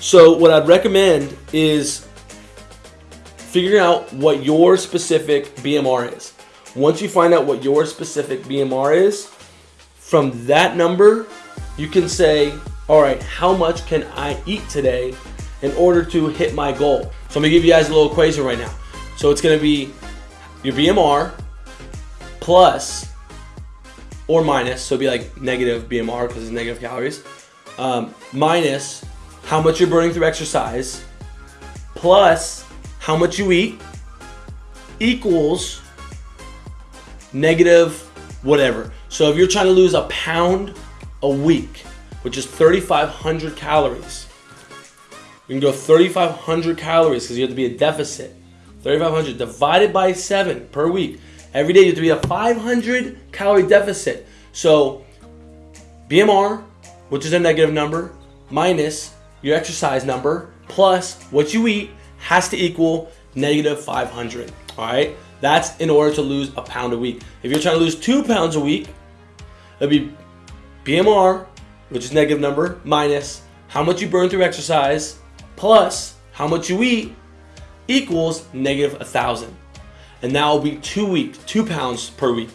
So what I'd recommend is figuring out what your specific BMR is. Once you find out what your specific BMR is, from that number, you can say, all right, how much can I eat today in order to hit my goal? So I'm gonna give you guys a little equation right now. So it's gonna be your BMR plus or minus, so it'd be like negative BMR because it's negative calories, um, minus how much you're burning through exercise, plus how much you eat, equals negative whatever. So if you're trying to lose a pound a week, which is 3,500 calories, you can go 3,500 calories because you have to be a deficit. 3,500 divided by seven per week. Every day you have to be a 500 calorie deficit. So BMR, which is a negative number, minus your exercise number, plus what you eat has to equal negative 500. All right. That's in order to lose a pound a week. If you're trying to lose two pounds a week, it'd be BMR, which is negative number, minus how much you burn through exercise, plus how much you eat, equals negative 1,000. And that will be two weeks, two pounds per week.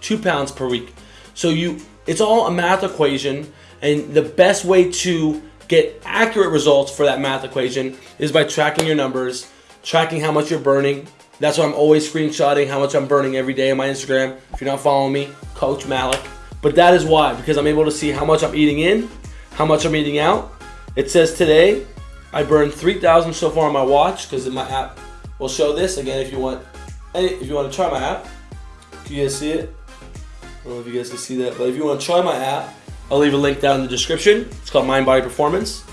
Two pounds per week. So you, it's all a math equation, and the best way to get accurate results for that math equation is by tracking your numbers, tracking how much you're burning. That's why I'm always screenshotting how much I'm burning every day on my Instagram. If you're not following me, Coach Malik. But that is why, because I'm able to see how much I'm eating in, how much I'm eating out. It says today, I burned 3,000 so far on my watch, because my app will show this. Again, if you want, if you want to try my app, you guys see it? I don't know if you guys can see that, but if you want to try my app, I'll leave a link down in the description. It's called Mind Body Performance.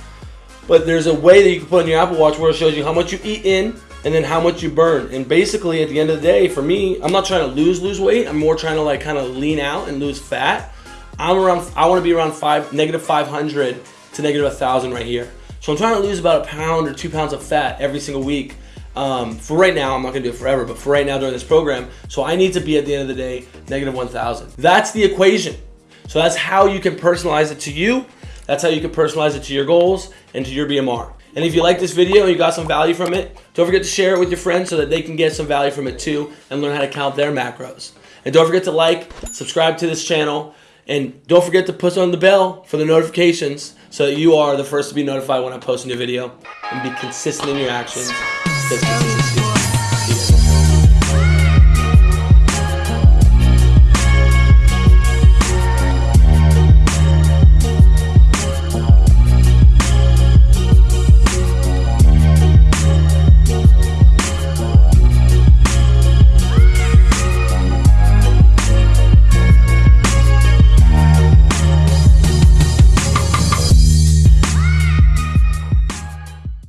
But there's a way that you can put on your Apple Watch where it shows you how much you eat in and then how much you burn. And basically, at the end of the day, for me, I'm not trying to lose lose weight. I'm more trying to like kind of lean out and lose fat. I'm around. I want to be around five negative 500 to negative 1,000 right here. So I'm trying to lose about a pound or two pounds of fat every single week. Um, for right now, I'm not gonna do it forever, but for right now during this program, so I need to be at the end of the day negative 1,000. That's the equation. So that's how you can personalize it to you. That's how you can personalize it to your goals and to your BMR. And if you like this video and you got some value from it, don't forget to share it with your friends so that they can get some value from it too and learn how to count their macros. And don't forget to like, subscribe to this channel, and don't forget to push on the bell for the notifications so that you are the first to be notified when I post a new video. And be consistent in your actions.